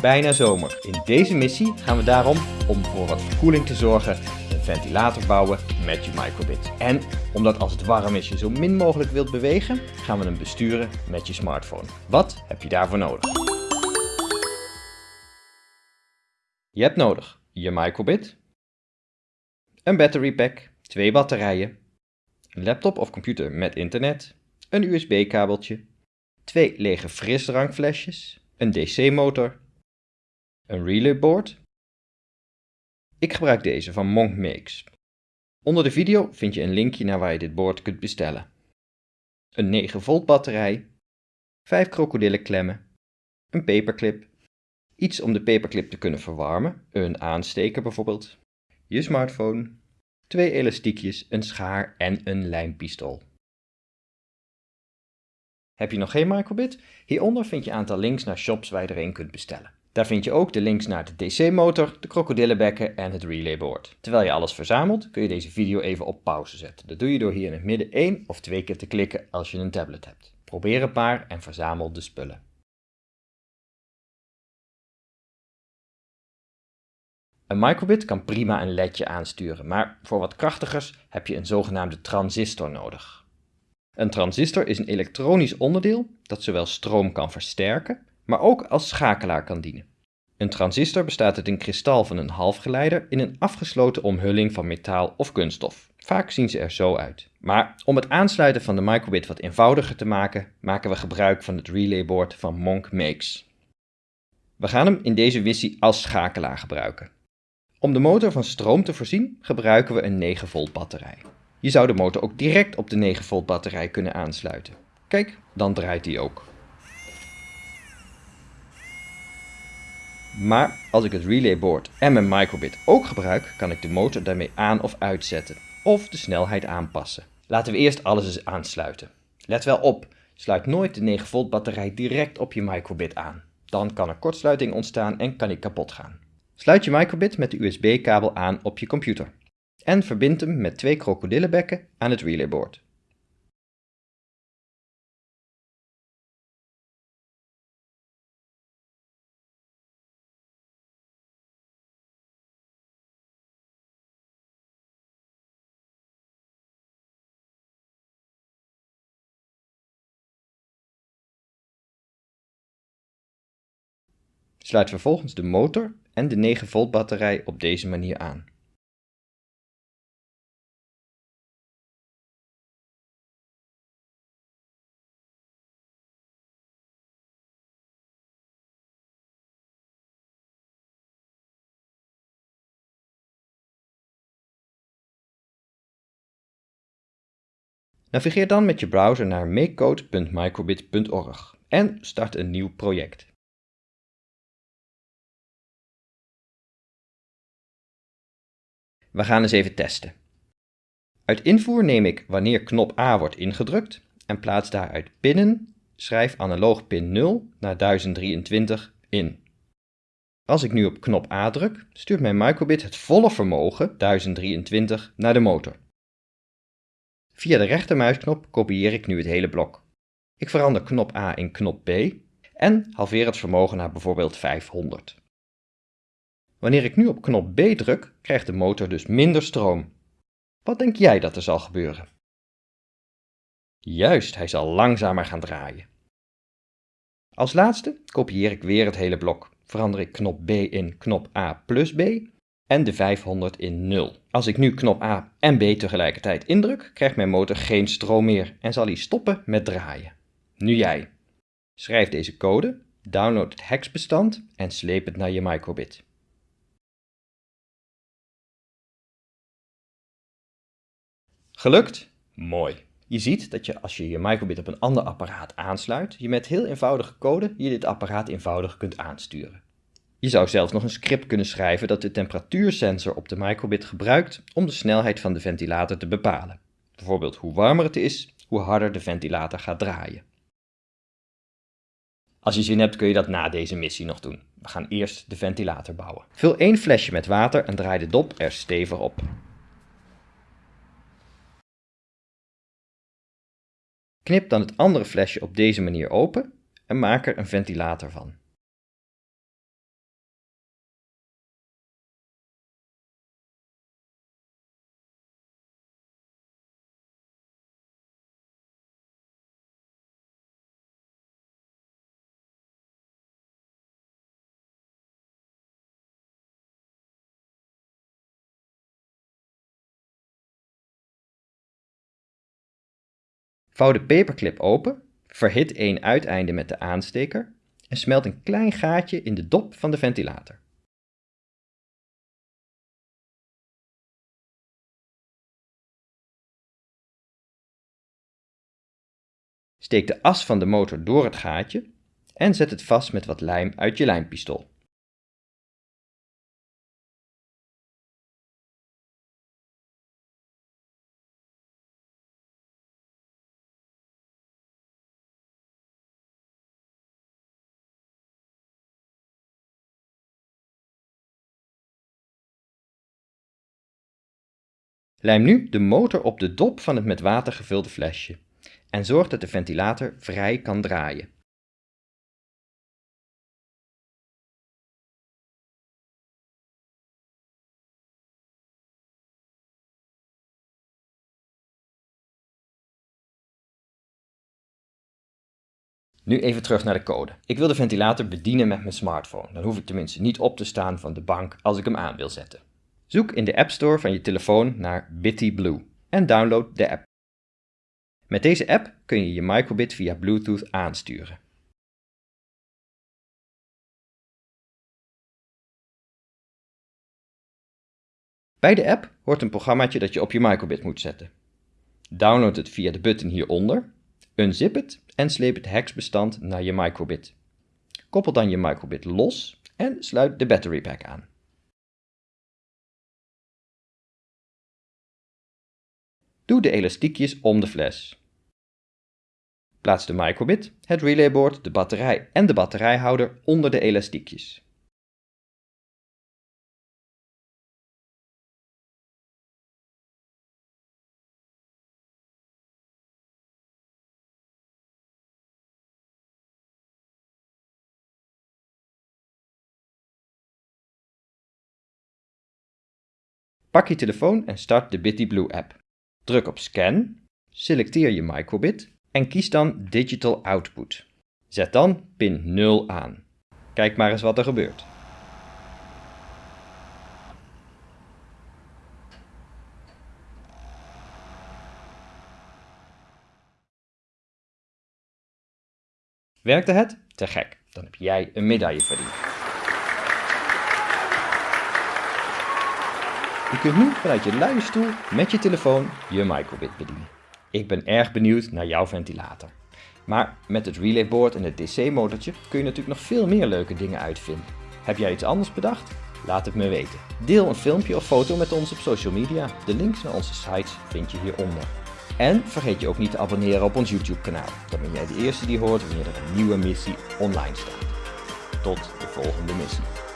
bijna zomer. In deze missie gaan we daarom, om voor wat verkoeling te zorgen, een ventilator bouwen met je microbit. En omdat als het warm is je zo min mogelijk wilt bewegen, gaan we hem besturen met je smartphone. Wat heb je daarvoor nodig? Je hebt nodig je microbit, een battery pack, twee batterijen, een laptop of computer met internet, een USB-kabeltje, twee lege frisdrankflesjes, een DC-motor, een relayboard. Ik gebruik deze van Monk Makes. Onder de video vind je een linkje naar waar je dit board kunt bestellen. Een 9 volt batterij, 5 krokodillenklemmen, een paperclip, iets om de paperclip te kunnen verwarmen, een aansteker bijvoorbeeld, je smartphone, twee elastiekjes, een schaar en een lijmpistool. Heb je nog geen microbit? Hieronder vind je een aantal links naar shops waar je er een kunt bestellen. Daar vind je ook de links naar de DC-motor, de krokodillenbekken en het relayboard. Terwijl je alles verzamelt, kun je deze video even op pauze zetten. Dat doe je door hier in het midden één of twee keer te klikken als je een tablet hebt. Probeer een paar en verzamel de spullen. Een microbit kan prima een ledje aansturen, maar voor wat krachtigers heb je een zogenaamde transistor nodig. Een transistor is een elektronisch onderdeel dat zowel stroom kan versterken, maar ook als schakelaar kan dienen. Een transistor bestaat uit een kristal van een halfgeleider in een afgesloten omhulling van metaal of kunststof. Vaak zien ze er zo uit. Maar om het aansluiten van de microbit wat eenvoudiger te maken, maken we gebruik van het relayboard van Monk Makes. We gaan hem in deze missie als schakelaar gebruiken. Om de motor van stroom te voorzien gebruiken we een 9 volt batterij. Je zou de motor ook direct op de 9 volt batterij kunnen aansluiten. Kijk, dan draait die ook. Maar als ik het relayboard en mijn microbit ook gebruik, kan ik de motor daarmee aan of uitzetten of de snelheid aanpassen. Laten we eerst alles eens aansluiten. Let wel op, sluit nooit de 9 volt batterij direct op je microbit aan. Dan kan er kortsluiting ontstaan en kan die kapot gaan. Sluit je microbit met de USB-kabel aan op je computer en verbind hem met twee krokodillenbekken aan het relayboard. Sluit vervolgens de motor en de 9 volt batterij op deze manier aan. Navigeer dan met je browser naar makecode.microbit.org en start een nieuw project. We gaan eens even testen. Uit invoer neem ik wanneer knop A wordt ingedrukt en plaats daaruit pinnen, schrijf analoog pin 0 naar 1023 in. Als ik nu op knop A druk, stuurt mijn microbit het volle vermogen 1023 naar de motor. Via de rechtermuisknop kopieer ik nu het hele blok. Ik verander knop A in knop B en halveer het vermogen naar bijvoorbeeld 500. Wanneer ik nu op knop B druk, krijgt de motor dus minder stroom. Wat denk jij dat er zal gebeuren? Juist, hij zal langzamer gaan draaien. Als laatste kopieer ik weer het hele blok. Verander ik knop B in knop A plus B en de 500 in 0. Als ik nu knop A en B tegelijkertijd indruk, krijgt mijn motor geen stroom meer en zal hij stoppen met draaien. Nu jij. Schrijf deze code, download het hexbestand en sleep het naar je microbit. Gelukt? Mooi. Je ziet dat je als je je microbit op een ander apparaat aansluit, je met heel eenvoudige code je dit apparaat eenvoudig kunt aansturen. Je zou zelfs nog een script kunnen schrijven dat de temperatuursensor op de microbit gebruikt om de snelheid van de ventilator te bepalen. Bijvoorbeeld hoe warmer het is, hoe harder de ventilator gaat draaien. Als je zin hebt kun je dat na deze missie nog doen. We gaan eerst de ventilator bouwen. Vul één flesje met water en draai de dop er stevig op. Knip dan het andere flesje op deze manier open en maak er een ventilator van. Vouw de paperclip open, verhit één uiteinde met de aansteker en smelt een klein gaatje in de dop van de ventilator. Steek de as van de motor door het gaatje en zet het vast met wat lijm uit je lijmpistool. Lijm nu de motor op de dop van het met water gevulde flesje en zorg dat de ventilator vrij kan draaien. Nu even terug naar de code. Ik wil de ventilator bedienen met mijn smartphone. Dan hoef ik tenminste niet op te staan van de bank als ik hem aan wil zetten. Zoek in de App Store van je telefoon naar Bitty Blue en download de app. Met deze app kun je je microbit via Bluetooth aansturen. Bij de app hoort een programmaatje dat je op je microbit moet zetten. Download het via de button hieronder, unzip het en sleep het hexbestand naar je microbit. Koppel dan je microbit los en sluit de battery pack aan. Doe de elastiekjes om de fles. Plaats de microbit, het relayboard, de batterij en de batterijhouder onder de elastiekjes. Pak je telefoon en start de Bitty Blue app. Druk op Scan, selecteer je microbit en kies dan Digital Output. Zet dan pin 0 aan. Kijk maar eens wat er gebeurt. Werkte het? Te gek, dan heb jij een medaille verdiend. Je kunt nu vanuit je luie stoel met je telefoon je microbit bedienen. Ik ben erg benieuwd naar jouw ventilator. Maar met het relayboard en het DC-motortje kun je natuurlijk nog veel meer leuke dingen uitvinden. Heb jij iets anders bedacht? Laat het me weten. Deel een filmpje of foto met ons op social media. De links naar onze sites vind je hieronder. En vergeet je ook niet te abonneren op ons YouTube kanaal. Dan ben jij de eerste die hoort wanneer er een nieuwe missie online staat. Tot de volgende missie.